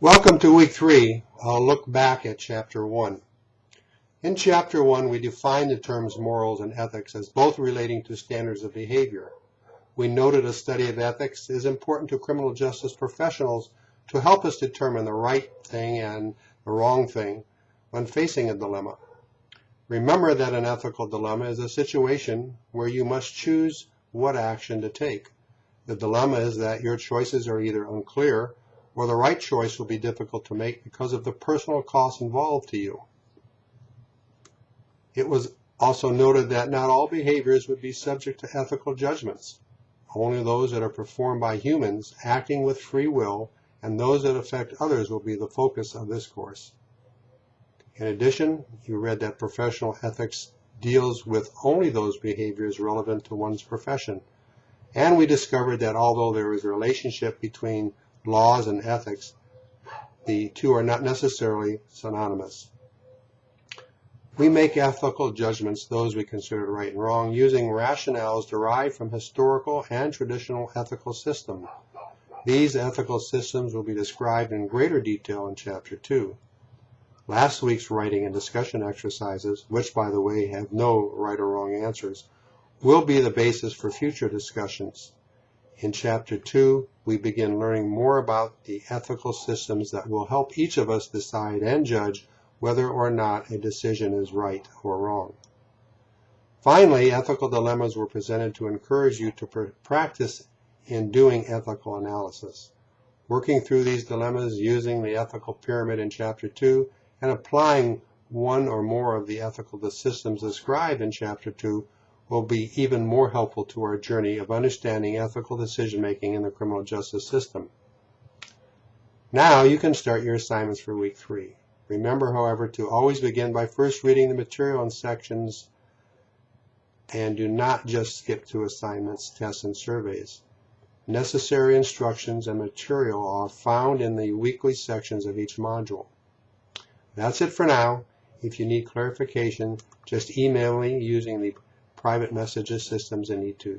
Welcome to week three. I'll look back at chapter one. In chapter one, we define the terms morals and ethics as both relating to standards of behavior. We noted a study of ethics is important to criminal justice professionals to help us determine the right thing and the wrong thing when facing a dilemma. Remember that an ethical dilemma is a situation where you must choose what action to take. The dilemma is that your choices are either unclear or the right choice will be difficult to make because of the personal costs involved to you. It was also noted that not all behaviors would be subject to ethical judgments. Only those that are performed by humans acting with free will and those that affect others will be the focus of this course. In addition, you read that professional ethics deals with only those behaviors relevant to one's profession. And we discovered that although there is a relationship between laws and ethics, the two are not necessarily synonymous. We make ethical judgments, those we consider right and wrong, using rationales derived from historical and traditional ethical systems. These ethical systems will be described in greater detail in Chapter 2. Last week's writing and discussion exercises, which by the way have no right or wrong answers, will be the basis for future discussions. In Chapter 2, we begin learning more about the ethical systems that will help each of us decide and judge whether or not a decision is right or wrong. Finally, ethical dilemmas were presented to encourage you to pr practice in doing ethical analysis. Working through these dilemmas using the ethical pyramid in Chapter 2 and applying one or more of the ethical systems described in Chapter 2 will be even more helpful to our journey of understanding ethical decision making in the criminal justice system. Now you can start your assignments for week three. Remember, however, to always begin by first reading the material in sections and do not just skip to assignments, tests, and surveys. Necessary instructions and material are found in the weekly sections of each module. That's it for now. If you need clarification, just email me using the private messages systems in E2.